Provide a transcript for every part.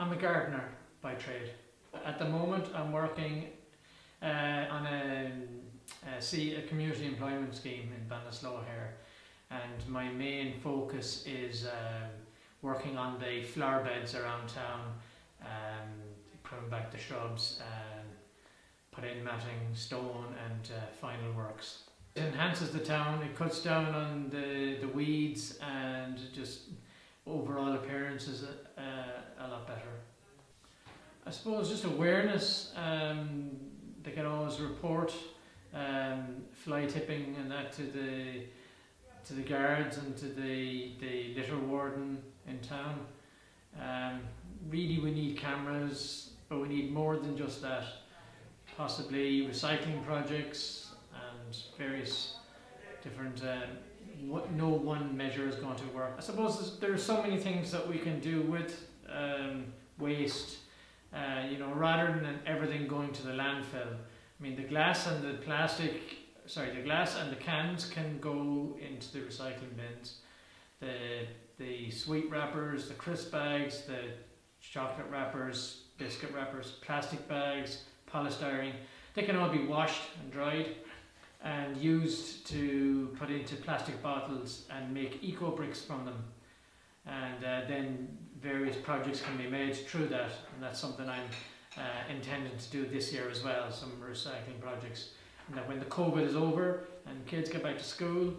I'm a gardener by trade. At the moment, I'm working uh, on a, a, see, a community employment scheme in Ballinasloe here, and my main focus is um, working on the flower beds around town, um, back the shrubs, and put in matting, stone, and uh, final works. It enhances the town. It cuts down on the the weeds and just overall appearance is a, a, a lot better. I suppose just awareness. Um, they can always report um, fly tipping and that to the to the guards and to the the litter warden in town. Um, really, we need cameras, but we need more than just that. Possibly recycling projects and various different. Um, what, no one measure is going to work. I suppose there are so many things that we can do with um, waste uh, you know, rather than everything going to the landfill. I mean, the glass and the plastic, sorry, the glass and the cans can go into the recycling bins. The the sweet wrappers, the crisp bags, the chocolate wrappers, biscuit wrappers, plastic bags, polystyrene, they can all be washed and dried and used to put into plastic bottles and make eco bricks from them. And uh, then various projects can be made through that, and that's something I'm uh, intending to do this year as well, some recycling projects. And that when the COVID is over and kids get back to school,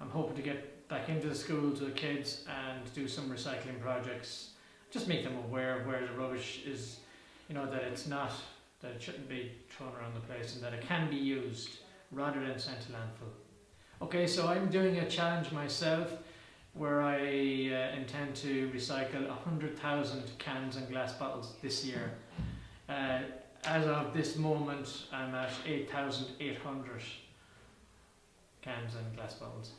I'm hoping to get back into the school to the kids and do some recycling projects. Just make them aware of where the rubbish is, you know, that it's not, that it shouldn't be thrown around the place and that it can be used rather than sent to landfill. Okay, so I'm doing a challenge myself where I uh, intend to recycle 100,000 cans and glass bottles this year. Uh, as of this moment, I'm at 8,800 cans and glass bottles.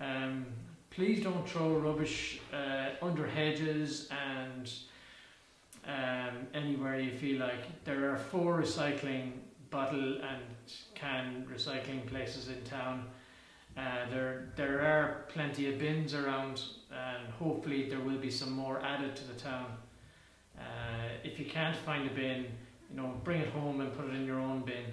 Um, please don't throw rubbish uh, under hedges and um, anywhere you feel like. There are four recycling bottle and can recycling places in town. Uh, there, there are plenty of bins around and hopefully there will be some more added to the town. Uh, if you can't find a bin, you know, bring it home and put it in your own bin.